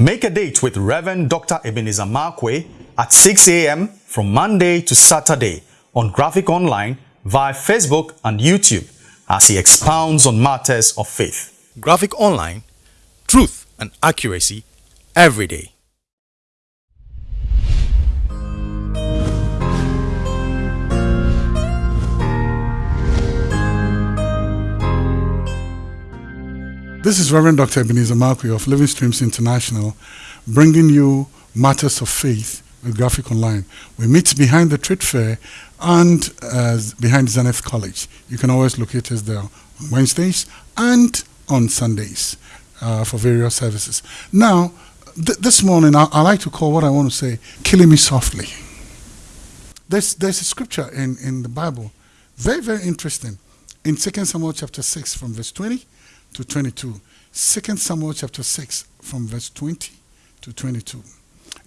Make a date with Reverend Dr. Ebenezer Markwei at 6 a.m. from Monday to Saturday on Graphic Online via Facebook and YouTube as he expounds on matters of faith. Graphic Online, truth and accuracy every day. This is Reverend Dr. Ebenezer Markwei of Living Streams International, bringing you matters of faith with Graphic Online. We meet behind the trade fair and uh, behind Zenith College. You can always locate us there on Wednesdays and on Sundays uh, for various services. Now, th this morning, I, I like to call what I want to say, killing me softly. There's, there's a scripture in, in the Bible, very, very interesting, in 2 Samuel chapter 6 from verse 20 to 22. 2 Samuel chapter 6 from verse 20 to 22.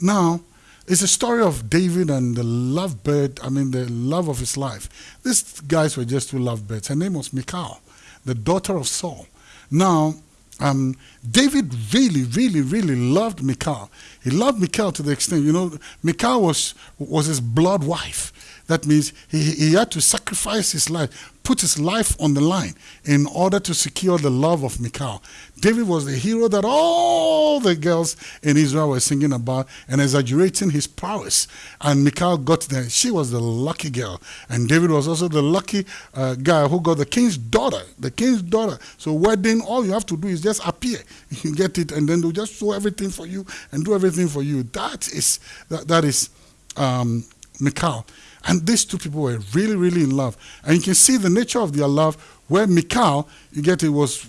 Now, it's a story of David and the lovebird, I mean, the love of his life. These guys were just two lovebirds. Her name was Michal, the daughter of Saul. Now, um, David really, really, really loved Michal. He loved Michal to the extent, you know, Michal was, was his blood wife. That means he, he had to sacrifice his life, put his life on the line in order to secure the love of Michal. David was the hero that all the girls in Israel were singing about and exaggerating his prowess. And Michal got there. She was the lucky girl. And David was also the lucky uh, guy who got the king's daughter. The king's daughter. So wedding, all you have to do is just appear. You get it, and then they'll just show everything for you and do everything for you. That is, that, that is um, Michal. And these two people were really, really in love. And you can see the nature of their love where Michal, you get it, was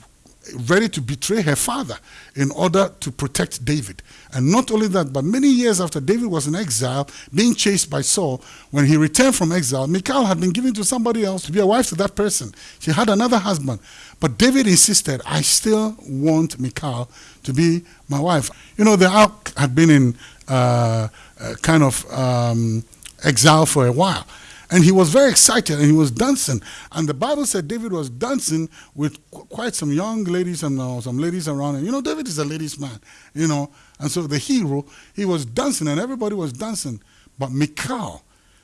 ready to betray her father in order to protect David. And not only that, but many years after David was in exile, being chased by Saul, when he returned from exile, Michal had been given to somebody else to be a wife to that person. She had another husband. But David insisted, I still want Michal to be my wife. You know, the ark had been in uh, uh, kind of um, exile for a while. And he was very excited and he was dancing. And the Bible said David was dancing with qu quite some young ladies and uh, some ladies around him. You know, David is a ladies' man, you know. And so the hero, he was dancing and everybody was dancing. But Michal,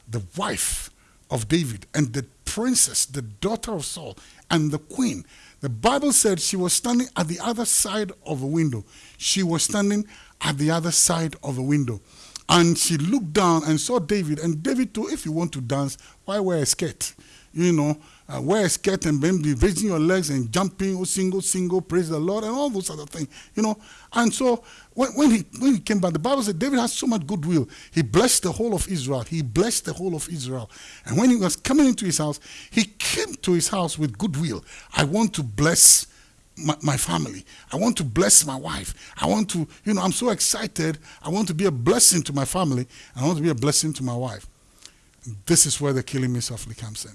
the wife of David and the princess, the daughter of Saul, and the queen, the Bible said she was standing at the other side of a window. She was standing at the other side of a window. And she looked down and saw David. And David, too, if you want to dance, why wear a skirt? You know, uh, wear a skirt and then be raising your legs and jumping, oh, single, single, praise the Lord, and all those other things. You know, and so when, when, he, when he came back, the Bible said David has so much goodwill. He blessed the whole of Israel. He blessed the whole of Israel. And when he was coming into his house, he came to his house with goodwill. I want to bless my, my, family. I want to bless my wife. I want to, you know, I'm so excited. I want to be a blessing to my family. I want to be a blessing to my wife. This is where the killing me softly comes in.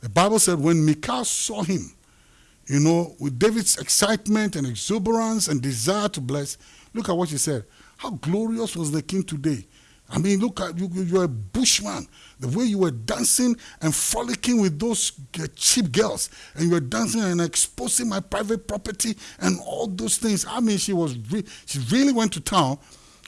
The Bible said when Michal saw him, you know, with David's excitement and exuberance and desire to bless, look at what she said. How glorious was the king today I mean, look at you, you're a bushman. The way you were dancing and frolicking with those cheap girls, and you were dancing and exposing my private property and all those things. I mean, she was re she really went to town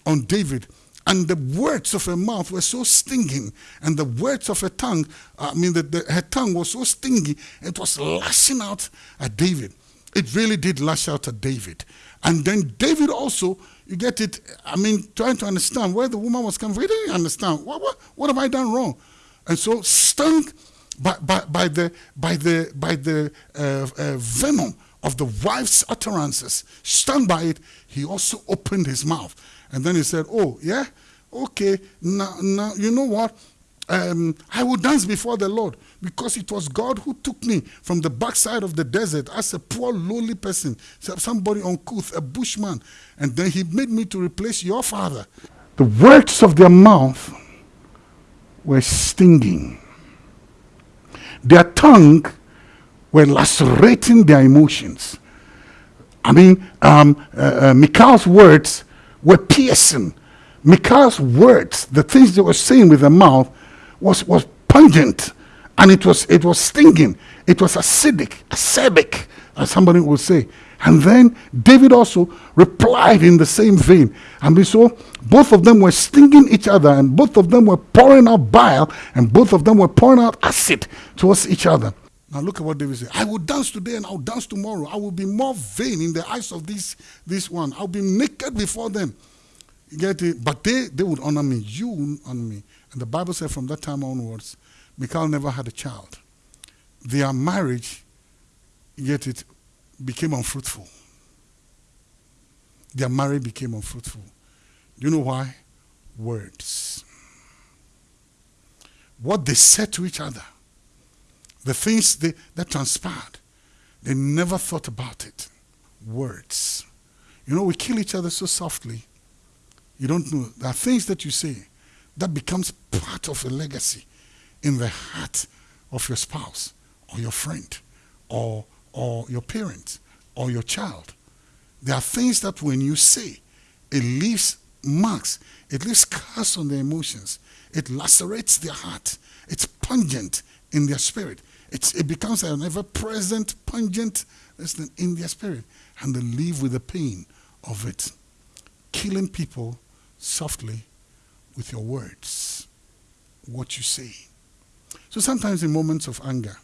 on David. And the words of her mouth were so stinging, and the words of her tongue, I mean, the, the, her tongue was so stingy, it was lashing out at David. It really did lash out at David. And then David also you get it, I mean, trying to understand where the woman was coming from. He didn't understand. What, what, what have I done wrong? And so stung by, by, by the, by the, by the uh, uh, venom of the wife's utterances, stung by it, he also opened his mouth. And then he said, oh, yeah? Okay, now, now you know what? Um, I will dance before the Lord because it was God who took me from the backside of the desert as a poor, lowly person, somebody uncouth, a bushman. And then he made me to replace your father. The words of their mouth were stinging. Their tongue were lacerating their emotions. I mean, um, uh, uh, Michal's words were piercing. Michal's words, the things they were saying with their mouth, was, was pungent and it was, it was stinging. It was acidic, acerbic, as somebody would say. And then David also replied in the same vein. And so both of them were stinging each other, and both of them were pouring out bile, and both of them were pouring out acid towards each other. Now look at what David said. I will dance today and I'll dance tomorrow. I will be more vain in the eyes of this, this one. I'll be naked before them. It? But they, they would honor me. You honor me. And the Bible said from that time onwards, Michal never had a child. Their marriage, yet it became unfruitful. Their marriage became unfruitful. Do you know why? Words. What they said to each other, the things they, that transpired, they never thought about it. Words. You know, we kill each other so softly. You don't know. There are things that you say that becomes part of a legacy in the heart of your spouse or your friend or, or your parent or your child. There are things that when you say, it leaves marks, it leaves scars on their emotions, it lacerates their heart, it's pungent in their spirit. It's, it becomes an ever present, pungent in their spirit, and they live with the pain of it. Killing people softly with your words, what you say. So sometimes in moments of anger,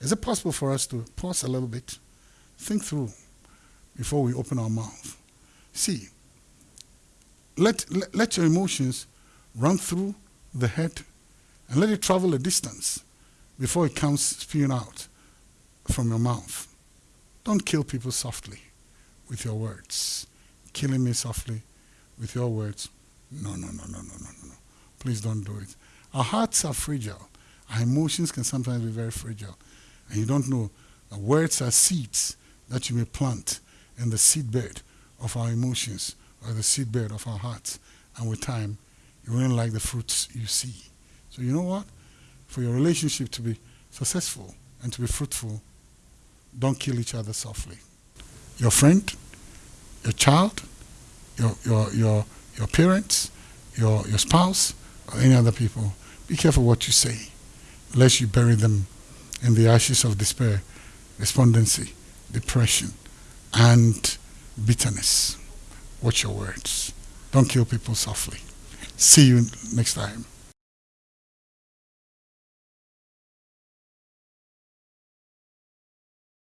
is it possible for us to pause a little bit, think through before we open our mouth? See, let, let, let your emotions run through the head and let it travel a distance before it comes spewing out from your mouth. Don't kill people softly with your words. Killing me softly with your words. No, no, no, no, no, no, no. Please don't do it. Our hearts are fragile. Our emotions can sometimes be very fragile. And you don't know. Uh, words are seeds that you may plant in the seedbed of our emotions or the seedbed of our hearts. And with time, you won't like the fruits you see. So you know what? For your relationship to be successful and to be fruitful, don't kill each other softly. Your friend, your child, your, your, your, your parents, your, your spouse, or any other people, be careful what you say, lest you bury them in the ashes of despair, despondency, depression, and bitterness. Watch your words. Don't kill people softly. See you next time.